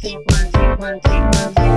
two, one, two, one, two, one, two.